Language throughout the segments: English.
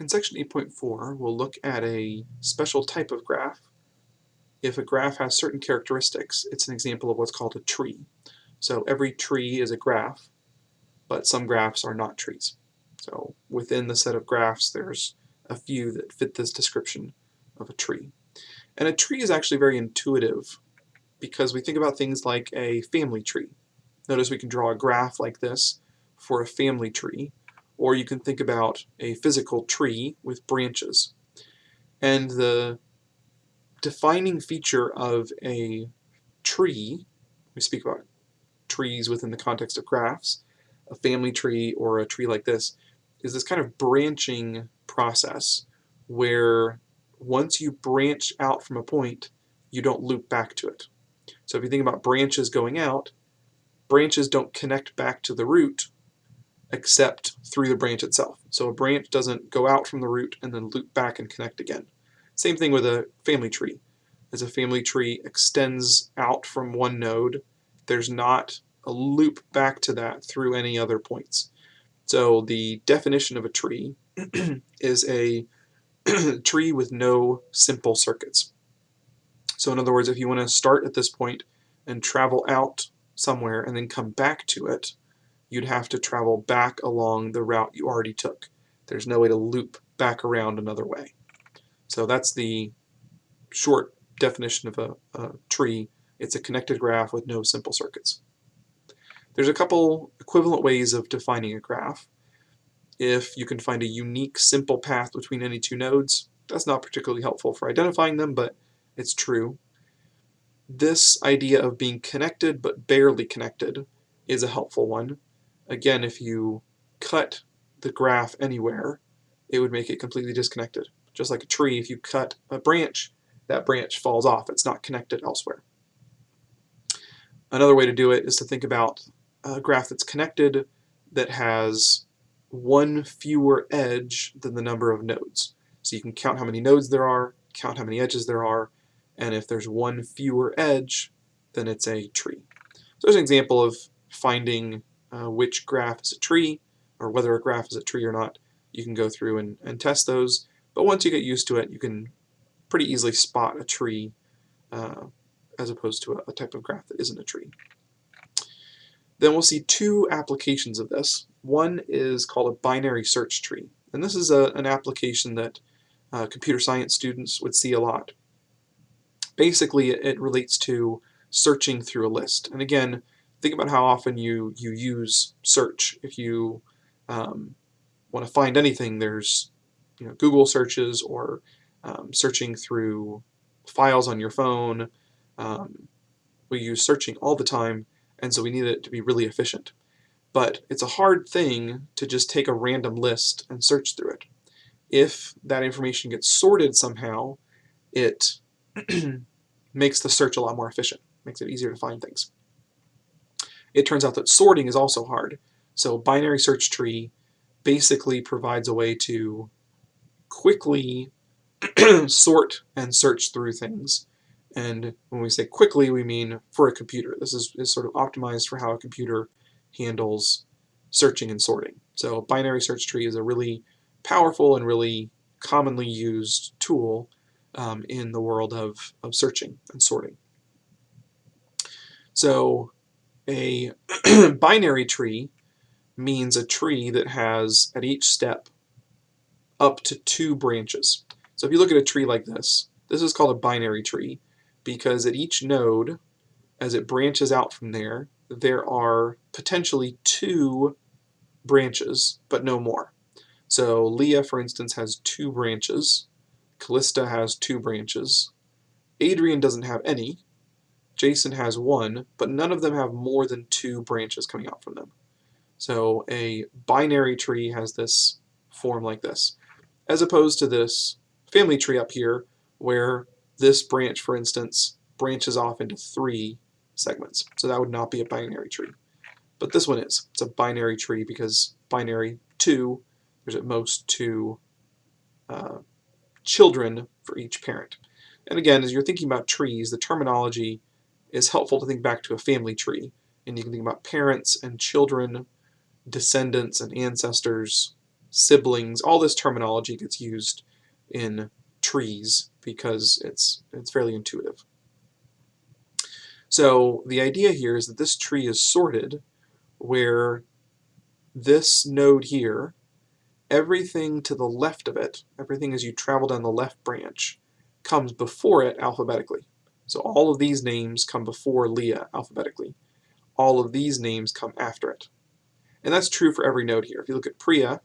In section 8.4, we'll look at a special type of graph. If a graph has certain characteristics, it's an example of what's called a tree. So every tree is a graph, but some graphs are not trees. So within the set of graphs, there's a few that fit this description of a tree. And a tree is actually very intuitive because we think about things like a family tree. Notice we can draw a graph like this for a family tree or you can think about a physical tree with branches. And the defining feature of a tree, we speak about trees within the context of graphs, a family tree or a tree like this, is this kind of branching process where once you branch out from a point, you don't loop back to it. So if you think about branches going out, branches don't connect back to the root except through the branch itself. So a branch doesn't go out from the root and then loop back and connect again. Same thing with a family tree. As a family tree extends out from one node, there's not a loop back to that through any other points. So the definition of a tree is a tree with no simple circuits. So in other words, if you want to start at this point and travel out somewhere and then come back to it, you'd have to travel back along the route you already took. There's no way to loop back around another way. So that's the short definition of a, a tree. It's a connected graph with no simple circuits. There's a couple equivalent ways of defining a graph. If you can find a unique simple path between any two nodes, that's not particularly helpful for identifying them, but it's true. This idea of being connected but barely connected is a helpful one. Again, if you cut the graph anywhere, it would make it completely disconnected. Just like a tree, if you cut a branch, that branch falls off. It's not connected elsewhere. Another way to do it is to think about a graph that's connected that has one fewer edge than the number of nodes. So you can count how many nodes there are, count how many edges there are, and if there's one fewer edge, then it's a tree. So there's an example of finding uh, which graph is a tree, or whether a graph is a tree or not. You can go through and, and test those, but once you get used to it, you can pretty easily spot a tree uh, as opposed to a, a type of graph that isn't a tree. Then we'll see two applications of this. One is called a binary search tree, and this is a, an application that uh, computer science students would see a lot. Basically, it, it relates to searching through a list. And again, think about how often you, you use search. If you um, want to find anything, there's you know, Google searches or um, searching through files on your phone. Um, we use searching all the time, and so we need it to be really efficient. But it's a hard thing to just take a random list and search through it. If that information gets sorted somehow, it makes the search a lot more efficient, makes it easier to find things it turns out that sorting is also hard. So binary search tree basically provides a way to quickly sort and search through things. And when we say quickly, we mean for a computer. This is, is sort of optimized for how a computer handles searching and sorting. So binary search tree is a really powerful and really commonly used tool um, in the world of, of searching and sorting. So a binary tree means a tree that has, at each step, up to two branches. So if you look at a tree like this, this is called a binary tree because at each node, as it branches out from there, there are potentially two branches, but no more. So Leah, for instance, has two branches. Callista has two branches. Adrian doesn't have any, Jason has one, but none of them have more than two branches coming out from them. So a binary tree has this form like this, as opposed to this family tree up here, where this branch, for instance, branches off into three segments. So that would not be a binary tree. But this one is. It's a binary tree because binary 2, there's at most two uh, children for each parent. And again, as you're thinking about trees, the terminology is helpful to think back to a family tree. And you can think about parents and children, descendants and ancestors, siblings, all this terminology gets used in trees because it's, it's fairly intuitive. So the idea here is that this tree is sorted where this node here, everything to the left of it, everything as you travel down the left branch, comes before it alphabetically. So all of these names come before Leah alphabetically. All of these names come after it. And that's true for every node here. If you look at Priya,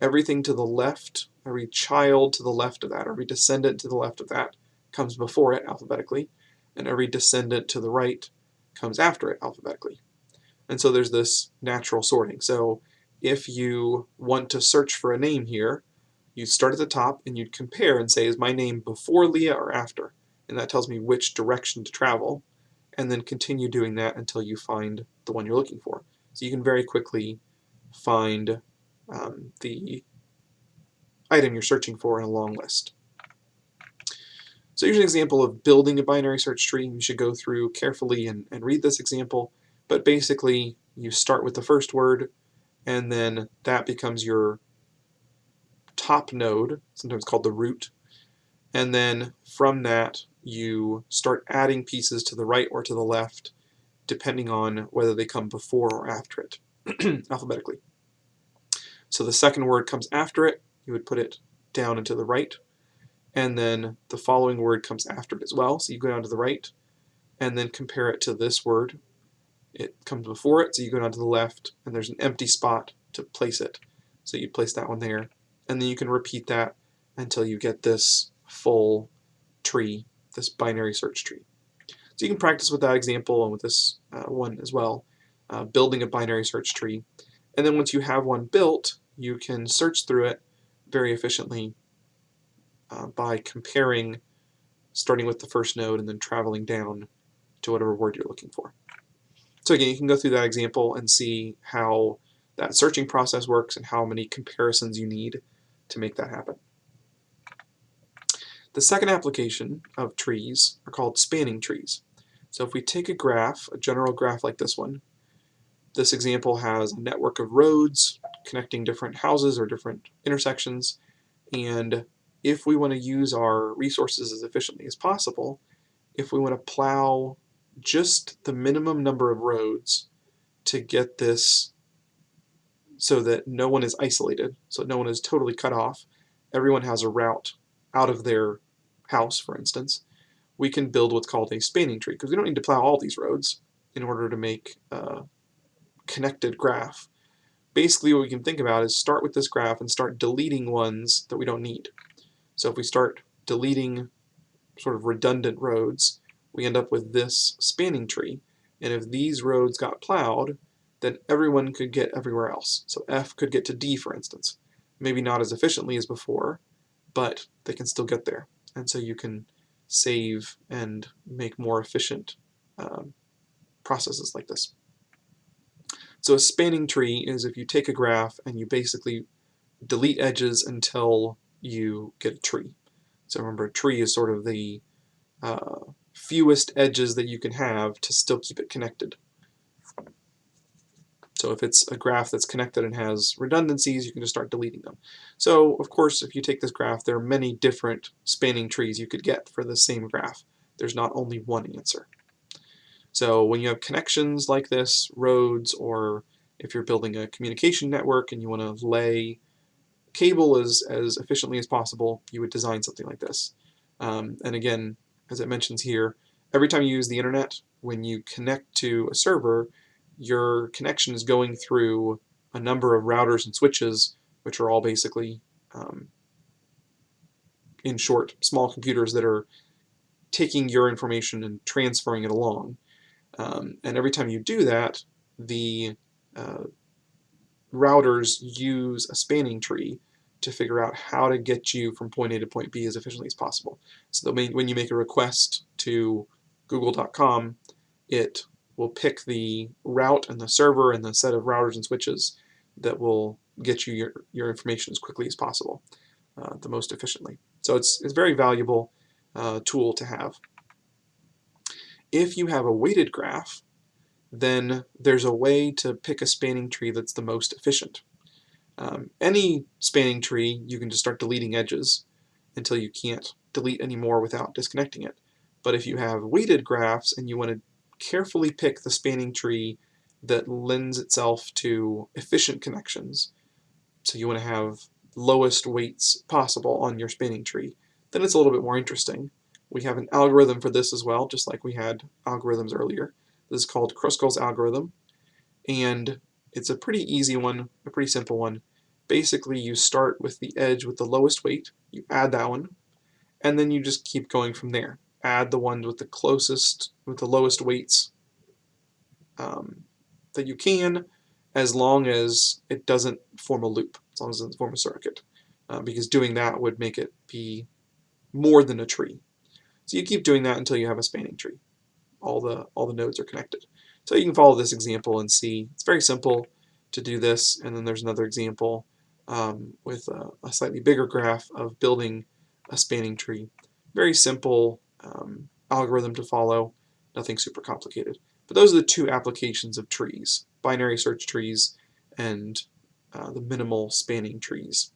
everything to the left, every child to the left of that, every descendant to the left of that comes before it alphabetically, and every descendant to the right comes after it alphabetically. And so there's this natural sorting. So if you want to search for a name here, you'd start at the top and you'd compare and say, is my name before Leah or after? And that tells me which direction to travel, and then continue doing that until you find the one you're looking for. So you can very quickly find um, the item you're searching for in a long list. So here's an example of building a binary search tree. You should go through carefully and, and read this example, but basically you start with the first word, and then that becomes your top node, sometimes called the root, and then from that you start adding pieces to the right or to the left depending on whether they come before or after it, alphabetically. So the second word comes after it, you would put it down and to the right, and then the following word comes after it as well, so you go down to the right, and then compare it to this word. It comes before it, so you go down to the left, and there's an empty spot to place it. So you place that one there, and then you can repeat that until you get this full tree, this binary search tree. So you can practice with that example and with this uh, one as well, uh, building a binary search tree. And then once you have one built, you can search through it very efficiently uh, by comparing, starting with the first node and then traveling down to whatever word you're looking for. So again, you can go through that example and see how that searching process works and how many comparisons you need to make that happen. The second application of trees are called spanning trees. So if we take a graph, a general graph like this one, this example has a network of roads connecting different houses or different intersections, and if we want to use our resources as efficiently as possible, if we want to plow just the minimum number of roads to get this so that no one is isolated, so no one is totally cut off, everyone has a route out of their house, for instance, we can build what's called a spanning tree because we don't need to plow all these roads in order to make a connected graph. Basically what we can think about is start with this graph and start deleting ones that we don't need. So if we start deleting sort of redundant roads, we end up with this spanning tree. And if these roads got plowed, then everyone could get everywhere else. So F could get to D, for instance. Maybe not as efficiently as before, but they can still get there and so you can save and make more efficient um, processes like this. So a spanning tree is if you take a graph and you basically delete edges until you get a tree. So remember, a tree is sort of the uh, fewest edges that you can have to still keep it connected. So if it's a graph that's connected and has redundancies, you can just start deleting them. So of course, if you take this graph, there are many different spanning trees you could get for the same graph. There's not only one answer. So when you have connections like this, roads, or if you're building a communication network and you want to lay cable as, as efficiently as possible, you would design something like this. Um, and again, as it mentions here, every time you use the internet, when you connect to a server, your connection is going through a number of routers and switches, which are all basically, um, in short, small computers that are taking your information and transferring it along. Um, and every time you do that, the uh, routers use a spanning tree to figure out how to get you from point A to point B as efficiently as possible. So when you make a request to google.com, it will pick the route and the server and the set of routers and switches that will get you your, your information as quickly as possible, uh, the most efficiently. So it's, it's a very valuable uh, tool to have. If you have a weighted graph, then there's a way to pick a spanning tree that's the most efficient. Um, any spanning tree, you can just start deleting edges until you can't delete anymore without disconnecting it. But if you have weighted graphs and you want to carefully pick the spanning tree that lends itself to efficient connections, so you want to have lowest weights possible on your spanning tree, then it's a little bit more interesting. We have an algorithm for this as well, just like we had algorithms earlier. This is called Kruskal's algorithm, and it's a pretty easy one, a pretty simple one. Basically, you start with the edge with the lowest weight, you add that one, and then you just keep going from there. Add the ones with the closest, with the lowest weights um, that you can, as long as it doesn't form a loop, as long as it doesn't form a circuit, uh, because doing that would make it be more than a tree. So you keep doing that until you have a spanning tree. All the, all the nodes are connected. So you can follow this example and see, it's very simple to do this, and then there's another example um, with a, a, slightly bigger graph of building a spanning tree. Very simple um, algorithm to follow, nothing super complicated. But those are the two applications of trees, binary search trees and uh, the minimal spanning trees,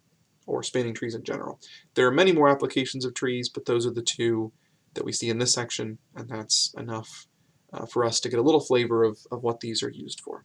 or spanning trees in general. There are many more applications of trees, but those are the two that we see in this section, and that's enough uh, for us to get a little flavor of, of what these are used for.